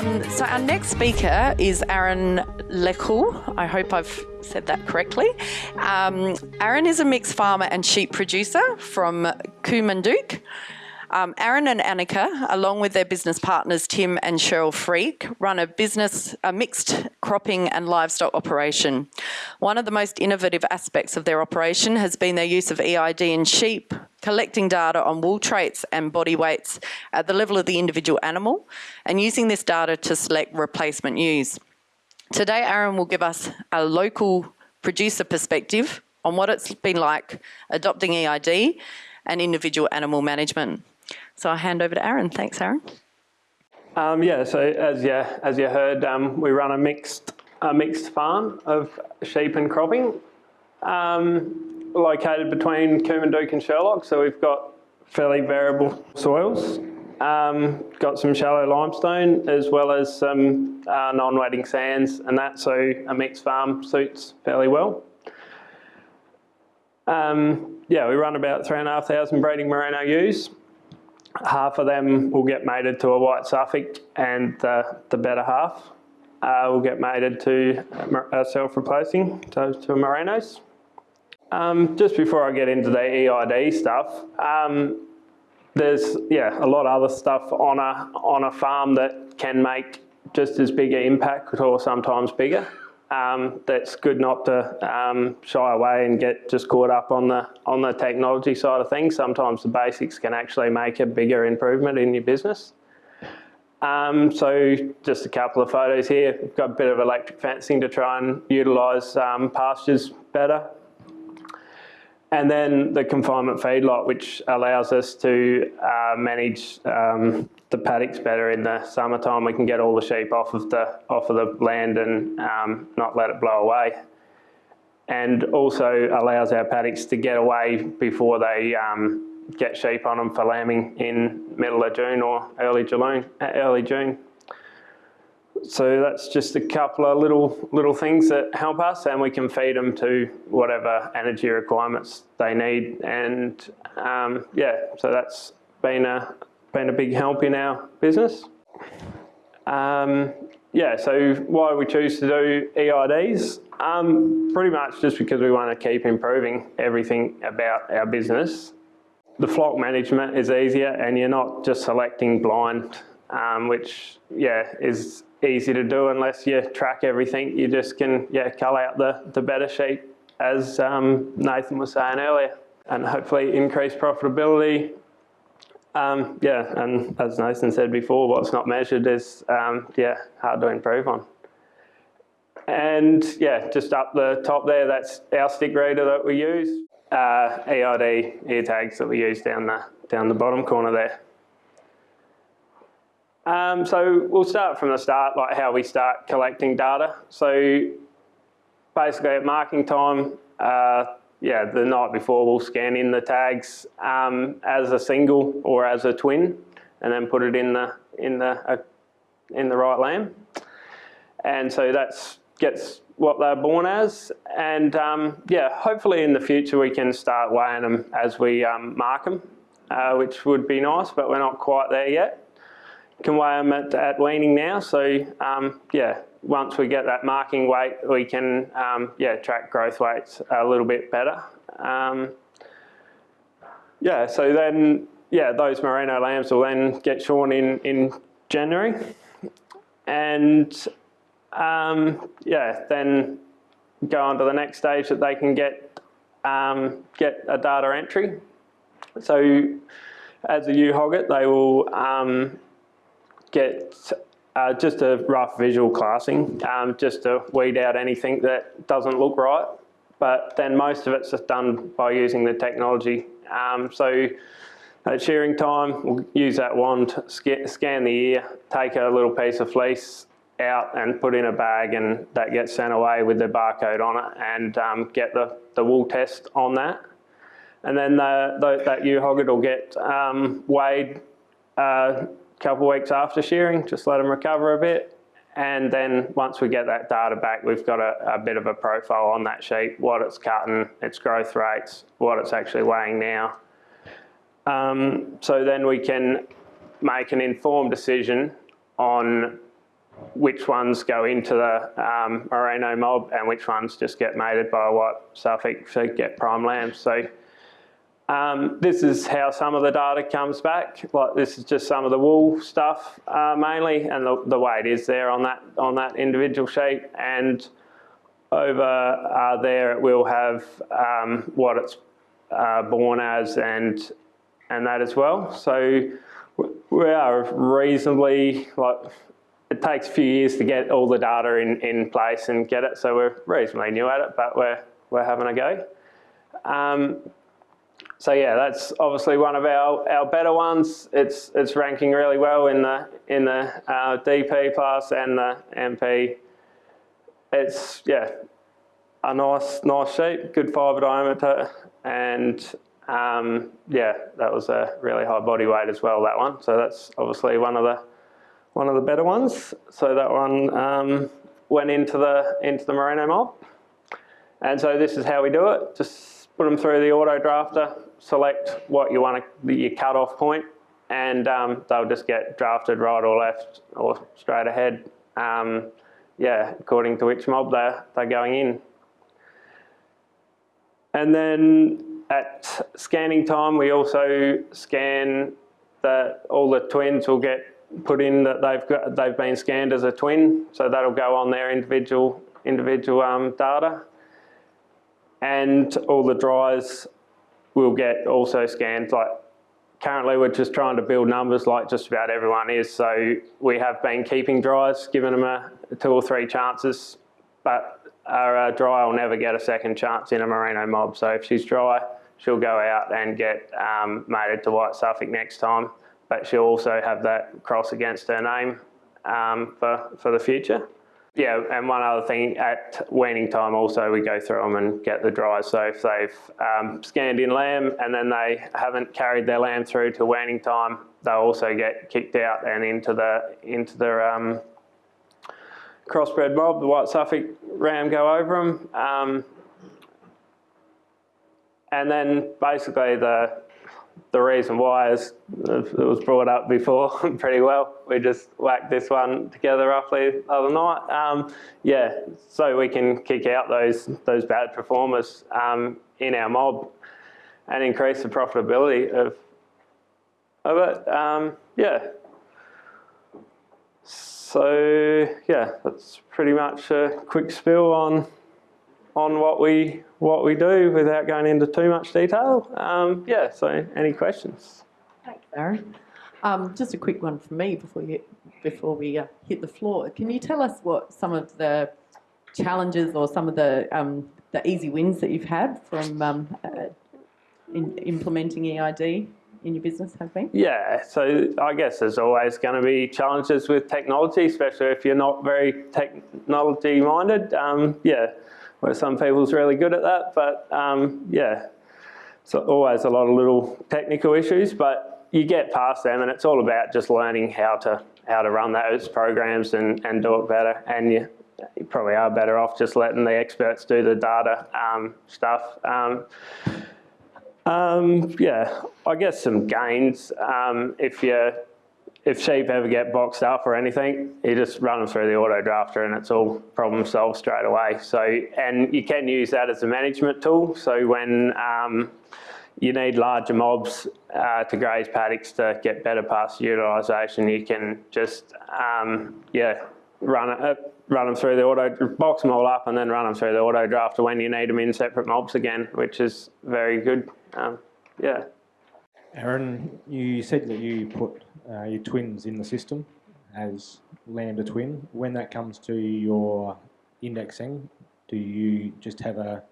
Um, so our next speaker is Aaron Lekul. I hope I've said that correctly. Um, Aaron is a mixed farmer and sheep producer from Coomandook. Um, Aaron and Annika, along with their business partners Tim and Cheryl Freak, run a business, a mixed cropping and livestock operation. One of the most innovative aspects of their operation has been their use of EID in sheep, collecting data on wool traits and body weights at the level of the individual animal, and using this data to select replacement ewes. Today, Aaron will give us a local producer perspective on what it's been like adopting EID and individual animal management. So I'll hand over to Aaron. Thanks, Aaron. Um, yeah, so as you, as you heard, um, we run a mixed, a mixed farm of sheep and cropping, um, located between Coomandook and Sherlock. So we've got fairly variable soils, um, got some shallow limestone as well as some uh, non-wetting sands and that, so a mixed farm suits fairly well. Um, yeah, we run about 3,500 breeding merino ewes half of them will get mated to a white Suffolk and the, the better half uh, will get mated to a self-replacing, so to merinos. Um, just before I get into the EID stuff, um, there's yeah a lot of other stuff on a on a farm that can make just as big an impact or sometimes bigger um, that's good not to um, shy away and get just caught up on the on the technology side of things. Sometimes the basics can actually make a bigger improvement in your business. Um, so just a couple of photos here. We've got a bit of electric fencing to try and utilise um, pastures better. And then the confinement feedlot, which allows us to uh, manage um, the paddocks better in the summertime. We can get all the sheep off of the off of the land and um, not let it blow away. And also allows our paddocks to get away before they um, get sheep on them for lambing in middle of June or early June. Early June. So that's just a couple of little little things that help us, and we can feed them to whatever energy requirements they need. And um, yeah, so that's been a been a big help in our business. Um, yeah, so why we choose to do EIDs? Um, pretty much just because we want to keep improving everything about our business. The flock management is easier and you're not just selecting blind, um, which yeah is easy to do unless you track everything. You just can yeah cull out the, the better sheep as um, Nathan was saying earlier and hopefully increase profitability um, yeah, and as Nathan said before, what's not measured is um, yeah hard to improve on. And yeah, just up the top there, that's our stick reader that we use. Uh, EID ear tags that we use down the down the bottom corner there. Um, so we'll start from the start, like how we start collecting data. So basically at marking time, uh, yeah, the night before we'll scan in the tags um, as a single or as a twin, and then put it in the in the uh, in the right lamb. And so that's gets what they're born as. And um, yeah, hopefully in the future we can start weighing them as we um, mark them, uh, which would be nice, but we're not quite there yet. Can weigh them at, at weaning now, so um, yeah, once we get that marking weight, we can um, yeah track growth weights a little bit better. Um, yeah, so then yeah, those merino lambs will then get shorn in in January, and um, yeah, then go on to the next stage that they can get um, get a data entry. So as a ewe hogget, they will um, get uh, just a rough visual classing, um, just to weed out anything that doesn't look right. But then most of it's just done by using the technology. Um, so at shearing time, we'll use that wand, scan the ear, take a little piece of fleece out and put in a bag and that gets sent away with the barcode on it and um, get the, the wool test on that. And then the, the, that ewe hogget will get um, weighed uh, couple weeks after shearing, just let them recover a bit. And then once we get that data back, we've got a, a bit of a profile on that sheep, what it's cutting, its growth rates, what it's actually weighing now. Um, so then we can make an informed decision on which ones go into the um, merino mob and which ones just get mated by white Suffolk to get prime lambs. So um, this is how some of the data comes back. Like this is just some of the wool stuff uh, mainly, and the, the weight is there on that on that individual sheet. And over uh, there, it will have um, what it's uh, born as and and that as well. So we are reasonably like it takes a few years to get all the data in, in place and get it. So we're reasonably new at it, but we're we're having a go. Um, so yeah, that's obviously one of our, our better ones. It's it's ranking really well in the in the uh, DP plus and the MP. It's yeah, a nice nice sheep, good fibre diameter, and um, yeah, that was a really high body weight as well. That one, so that's obviously one of the one of the better ones. So that one um, went into the into the merino mob, and so this is how we do it. Just put them through the auto drafter select what you want to, your cut-off point, and um, they'll just get drafted right or left or straight ahead. Um, yeah, according to which mob they're, they're going in. And then at scanning time, we also scan that all the twins will get put in that they've got they've been scanned as a twin, so that'll go on their individual individual um, data. And all the dries we'll get also scanned like currently we're just trying to build numbers like just about everyone is. So we have been keeping dries, giving them a two or three chances, but our uh, dry will never get a second chance in a merino mob. So if she's dry, she'll go out and get um, mated to white Suffolk next time, but she'll also have that cross against her name um, for, for the future. Yeah, and one other thing, at weaning time also we go through them and get the dries. So if they've um, scanned in lamb and then they haven't carried their lamb through to weaning time, they'll also get kicked out and into the into the um, crossbred mob. The white Suffolk ram go over them. Um, and then basically the the reason why is it was brought up before pretty well. We just whacked this one together roughly the other night. Um, yeah, so we can kick out those those bad performers um, in our mob and increase the profitability of of it. Um, yeah. So yeah, that's pretty much a quick spill on on what we what we do without going into too much detail. Um, yeah, so any questions? Thanks, Aaron. Um, just a quick one from me before you before we uh, hit the floor. Can you tell us what some of the challenges or some of the um, the easy wins that you've had from um, uh, in implementing EID in your business have been? Yeah, so I guess there's always going to be challenges with technology, especially if you're not very technology minded. Um, yeah, where some people's really good at that, but um, yeah, so always a lot of little technical issues, but you get past them and it's all about just learning how to how to run those programs and, and do it better. And you, you probably are better off just letting the experts do the data um, stuff. Um, um, yeah, I guess some gains um, if you if sheep ever get boxed up or anything, you just run them through the auto drafter and it's all problem solved straight away. So, and you can use that as a management tool. So when um, you need larger mobs uh, to graze paddocks to get better pasture utilisation, you can just, um, yeah, run it, uh, run them through the auto, box them all up and then run them through the auto drafter when you need them in separate mobs again, which is very good. Um, yeah. Aaron, you said that you put uh, your twins in the system as lambda twin. When that comes to your indexing, do you just have a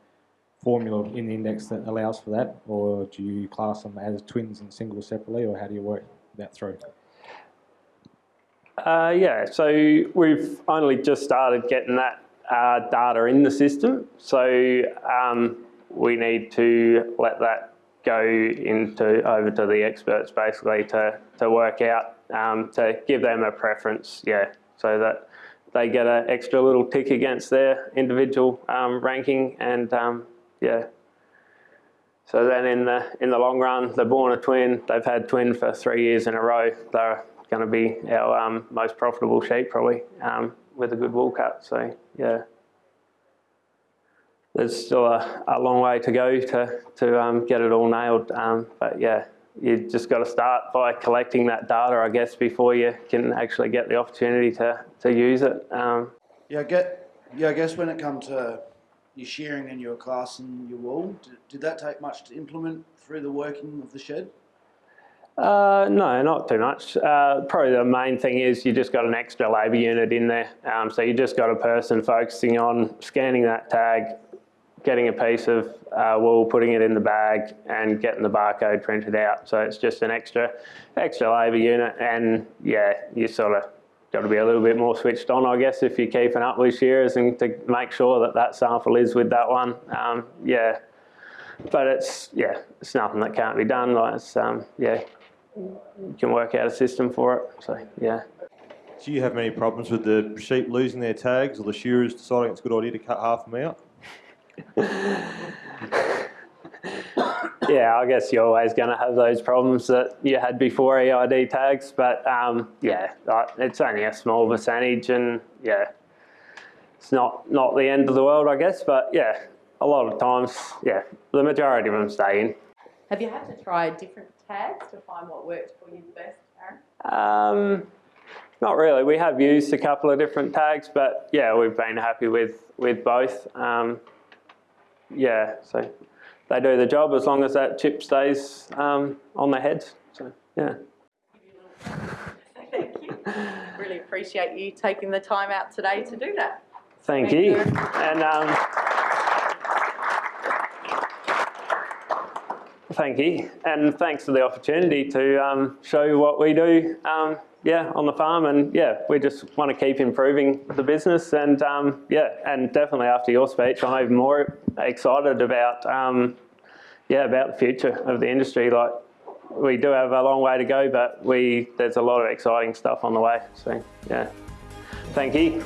formula in the index that allows for that, or do you class them as twins and singles separately, or how do you work that through? Uh, yeah, so we've only just started getting that uh, data in the system, so um, we need to let that go into over to the experts basically to, to work out, um, to give them a preference, yeah, so that they get an extra little tick against their individual um, ranking and um, yeah. So then in the in the long run, they're born a twin. They've had twin for three years in a row. They're going to be our um, most profitable sheep probably um, with a good wool cut. So yeah, there's still a, a long way to go to to um, get it all nailed. Um, but yeah, you just got to start by collecting that data, I guess, before you can actually get the opportunity to to use it. Um, Yeah, I get. Yeah, I guess when it comes to your shearing and your class and your wool, did, did that take much to implement through the working of the shed? Uh, no, not too much. Uh, probably the main thing is you just got an extra labour unit in there. Um, so you just got a person focusing on scanning that tag, getting a piece of uh, wool, putting it in the bag, and getting the barcode printed out. So it's just an extra, extra labour unit, and yeah, you sort of got to be a little bit more switched on, I guess, if you're keeping up with shearers and to make sure that that sample is with that one. Um, yeah, but it's yeah, it's nothing that can't be done. Like it's um, yeah, you can work out a system for it. So yeah. Do you have many problems with the sheep losing their tags or the shearers deciding it's a good idea to cut half of them out? Yeah, I guess you're always going to have those problems that you had before EID tags, but um, yeah, it's only a small percentage, and yeah, it's not not the end of the world, I guess. But yeah, a lot of times, yeah, the majority of them stay in. Have you had to try different tags to find what worked for you the best, Aaron? Um, not really. We have used a couple of different tags, but yeah, we've been happy with with both. Um, yeah, so they do the job as long as that chip stays um, on their heads. So yeah. Thank you. Really appreciate you taking the time out today to do that. Thank, Thank you. you. And um, thank you. And thanks for the opportunity to um, show you what we do. Yeah, on the farm, and yeah, we just want to keep improving the business, and um, yeah, and definitely after your speech, I'm even more excited about um, yeah about the future of the industry. Like we do have a long way to go, but we there's a lot of exciting stuff on the way. So yeah, thank you.